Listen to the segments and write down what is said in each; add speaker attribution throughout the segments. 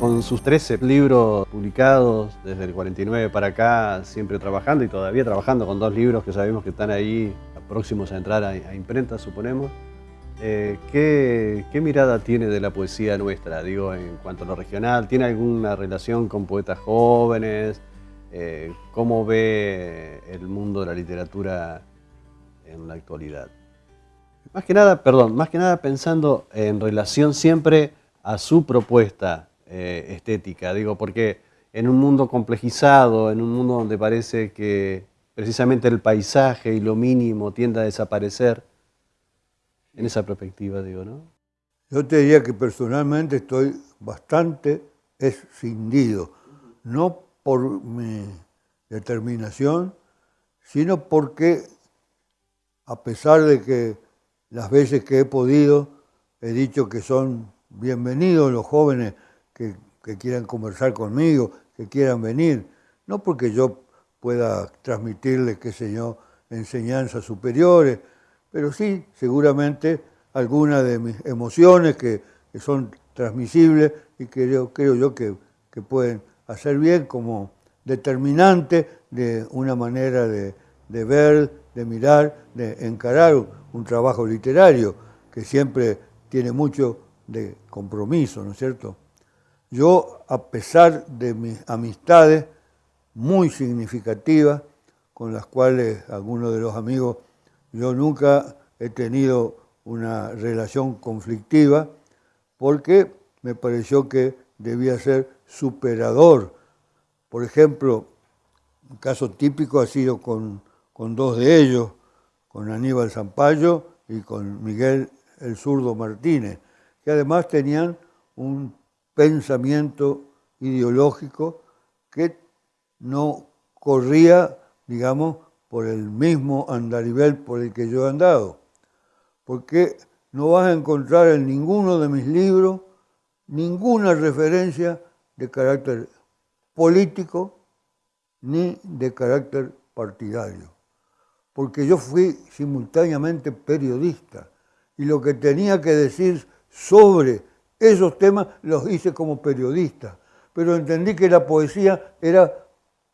Speaker 1: Con sus 13 libros publicados desde el 49 para acá, siempre trabajando y todavía trabajando con dos libros que sabemos que están ahí próximos a entrar a, imprenta, suponemos. Eh, ¿qué, mirada tiene de la poesía nuestra, digo, en cuanto a lo regional? ¿Tiene alguna relación con poetas jóvenes? Eh, ¿Cómo ve el mundo de la literatura en la actualidad? Más que nada, perdón, más que nada pensando en relación siempre a su propuesta eh, estética, digo, porque en un mundo complejizado, en un mundo donde parece que precisamente el paisaje y lo mínimo tiende a desaparecer, en esa perspectiva, digo, ¿no?
Speaker 2: Yo te diría que personalmente estoy bastante escindido, no por mi determinación, sino porque a pesar de que las veces que he podido he dicho que son bienvenidos los jóvenes que, quieran conversar conmigo, que quieran venir, no porque yo pueda transmitirles, qué sé enseñanzas superiores, pero sí, seguramente, algunas de mis emociones que, son transmisibles y que creo yo que, que, pueden hacer bien como determinante de una manera de ver, de mirar, de encarar un trabajo literario que siempre tiene mucho de compromiso, ¿no es cierto? Yo, a pesar de mis amistades muy significativas, con las cuales algunos de los amigos, yo nunca he tenido una relación conflictiva, porque me pareció que debía ser superador. Por ejemplo, un caso típico ha sido con, con dos de ellos, con Aníbal Zampayo y con Miguel el Zurdo Martínez, que además tenían un pensamiento ideológico que no corría, digamos, por el mismo andarivel por el que yo he andado. Porque no vas a encontrar en ninguno de mis libros ninguna referencia de carácter político ni de carácter partidario. Porque yo fui simultáneamente periodista y lo que tenía que decir sobre esos temas los hice como periodista, pero entendí que la poesía era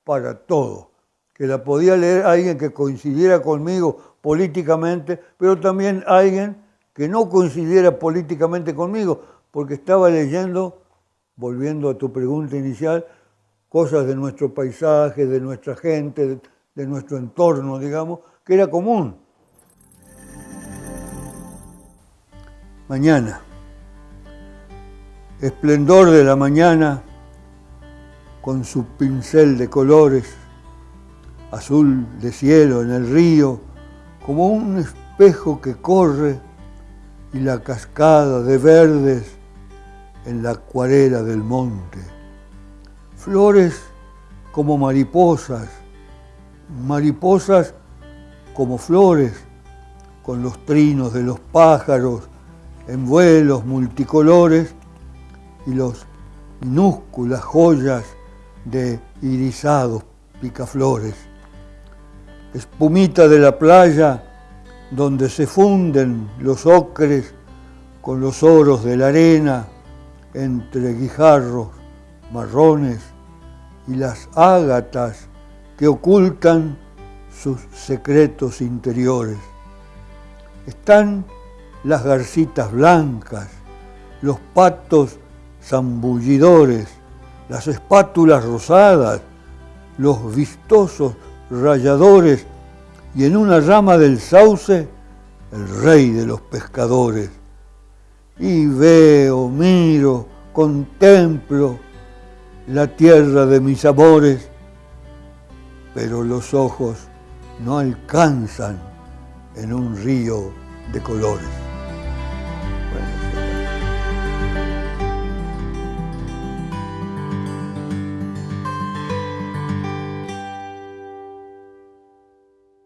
Speaker 2: para todo, que la podía leer alguien que coincidiera conmigo políticamente, pero también alguien que no coincidiera políticamente conmigo, porque estaba leyendo, volviendo a tu pregunta inicial, cosas de nuestro paisaje, de nuestra gente, de, nuestro entorno, digamos, que era común. mañana. Esplendor de la mañana con su pincel de colores, azul de cielo en el río, como un espejo que corre y la cascada de verdes en la acuarela del monte. Flores como mariposas, mariposas como flores, con los trinos de los pájaros en vuelos multicolores y los minúsculas joyas de irisados picaflores. Espumita de la playa donde se funden los ocres con los oros de la arena entre guijarros marrones y las ágatas que ocultan sus secretos interiores. Están las garcitas blancas, los patos zambullidores, las espátulas rosadas, los vistosos rayadores y en una rama del sauce el rey de los pescadores. Y veo, miro, contemplo la tierra de mis amores, pero los ojos no alcanzan en un río de colores.